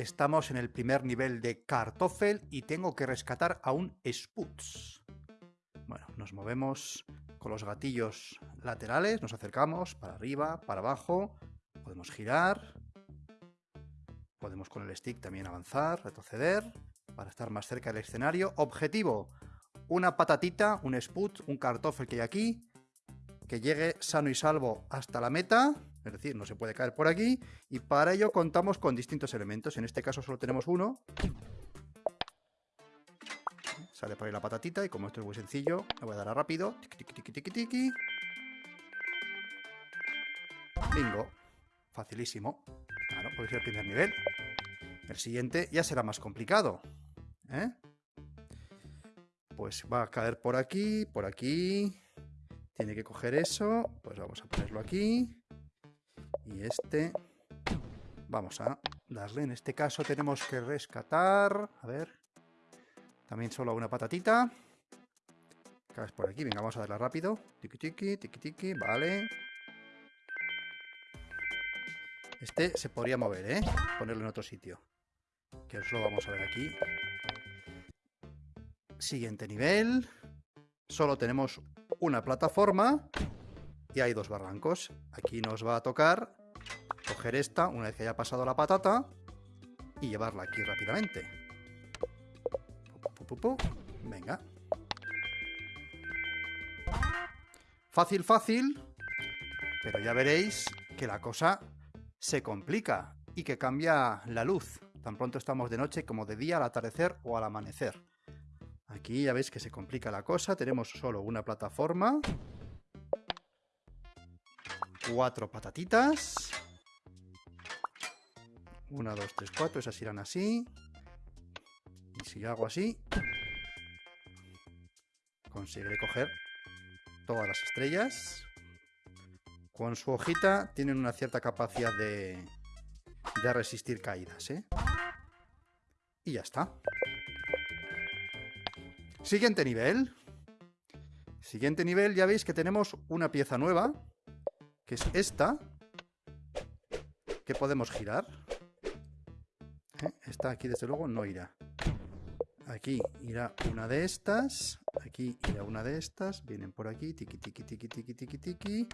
estamos en el primer nivel de Kartoffel y tengo que rescatar a un Sputz. Bueno, nos movemos con los gatillos laterales, nos acercamos para arriba, para abajo, podemos girar, podemos con el stick también avanzar, retroceder, para estar más cerca del escenario. Objetivo, una patatita, un sput, un Kartoffel que hay aquí, que llegue sano y salvo hasta la meta, es decir, no se puede caer por aquí, y para ello contamos con distintos elementos, en este caso solo tenemos uno. Sale por ahí la patatita, y como esto es muy sencillo, le voy a dar a rápido. Tiki, Bingo. Facilísimo. Claro, puede ser el primer nivel. El siguiente ya será más complicado. ¿eh? Pues va a caer por aquí, por aquí. Tiene que coger eso. Pues vamos a ponerlo aquí. Y este... Vamos a darle. En este caso tenemos que rescatar... A ver... También solo una patatita. Caes por aquí. Venga, vamos a darle rápido. Tiki tiki, tiki tiki. Vale. Este se podría mover, ¿eh? Ponerlo en otro sitio. Que os lo vamos a ver aquí. Siguiente nivel. Solo tenemos una plataforma y hay dos barrancos. Aquí nos va a tocar coger esta una vez que haya pasado la patata y llevarla aquí rápidamente. Venga. Fácil, fácil, pero ya veréis que la cosa se complica y que cambia la luz. Tan pronto estamos de noche como de día al atardecer o al amanecer. Aquí ya veis que se complica la cosa. Tenemos solo una plataforma. Cuatro patatitas. Una, dos, tres, cuatro. Esas irán así. Y si hago así... Conseguiré coger todas las estrellas. Con su hojita tienen una cierta capacidad de, de resistir caídas, ¿eh? Y ya está. Siguiente nivel. Siguiente nivel, ya veis que tenemos una pieza nueva, que es esta, que podemos girar. ¿eh? Esta aquí desde luego no irá. Aquí irá una de estas. Aquí irá una de estas. Vienen por aquí. Tiki, tiki, tiki, tiki, tiki, tiki.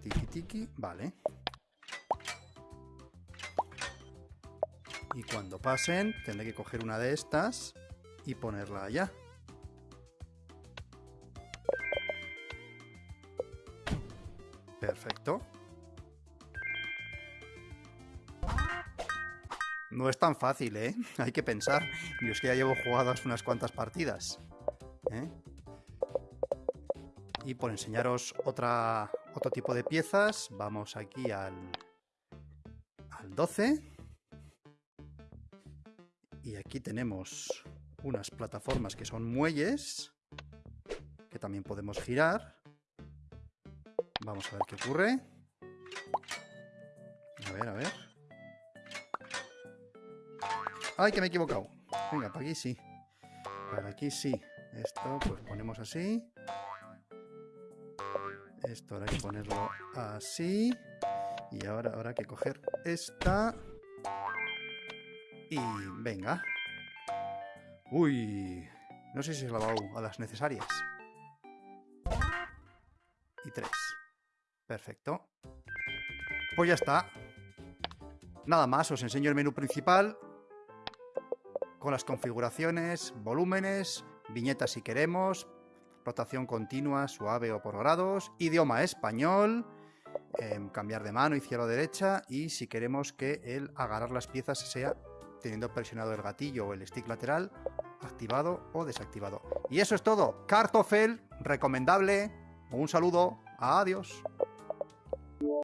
Tiki, tiki. Vale. Y cuando pasen, tendré que coger una de estas y ponerla allá. Perfecto. No es tan fácil, ¿eh? Hay que pensar. Yo es que ya llevo jugadas unas cuantas partidas. ¿eh? Y por enseñaros otro tipo de piezas, vamos aquí al, al 12. Y aquí tenemos unas plataformas que son muelles, que también podemos girar. Vamos a ver qué ocurre. A ver, a ver. ¡Ay, que me he equivocado! Venga, para aquí sí. Para aquí sí. Esto pues ponemos así. Esto habrá que ponerlo así. Y ahora habrá que coger esta. Y venga. Uy. No sé si he lavado a las necesarias. Y tres. Perfecto. Pues ya está. Nada más, os enseño el menú principal con las configuraciones, volúmenes, viñetas si queremos, rotación continua, suave o por grados, idioma español, em, cambiar de mano, izquierda o derecha y si queremos que el agarrar las piezas sea teniendo presionado el gatillo o el stick lateral, activado o desactivado. Y eso es todo. Kartoffel, recomendable. Un saludo. Adiós.